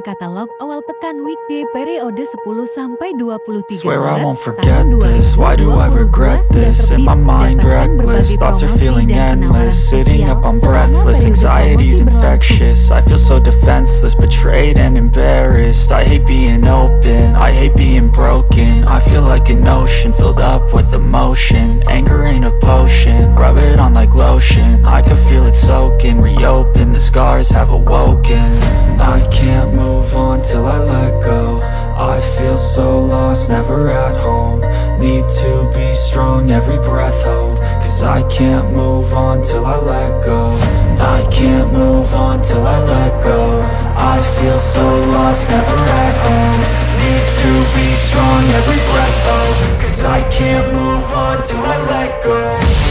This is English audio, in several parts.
Katalog awal pekan weekday periode 10 sampai 23 Swear I won't forget this. Why do I 2022 regret this? In my mind, reckless. Thoughts are feeling endless. Sitting up, I'm breathless. Anxiety's infectious. I feel so defenseless, betrayed and embarrassed. I hate being open. I hate being broken. I feel like an ocean filled up with emotion. Anger ain't a potion. Rub it on like lotion. I can feel it soaking. Reopen. The scars have awoken. I can't move on till I let go. I feel so lost, never at home. Need to be strong, every breath hold. Cause I can't move on till I let go. I can't move on till I let go. I feel so lost, never at home. Need to be strong, every breath hold. Cause I can't move on till I let go.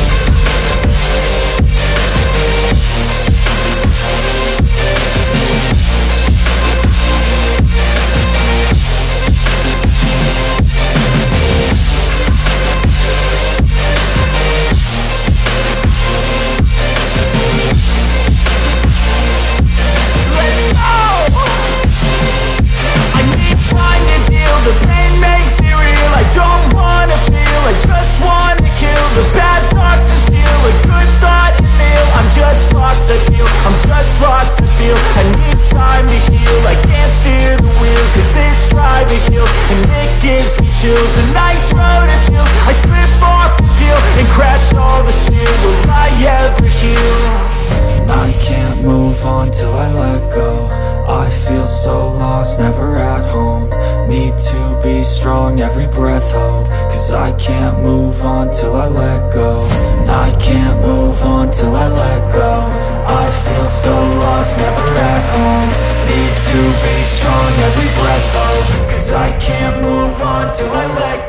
Till I let go. I feel so lost, never at home. Need to be strong, every breath hold. Cause I can't move on till I let go. I can't move on till I let go. I feel so lost, never at home. Need to be strong, every breath hold. Cause I can't move on till I let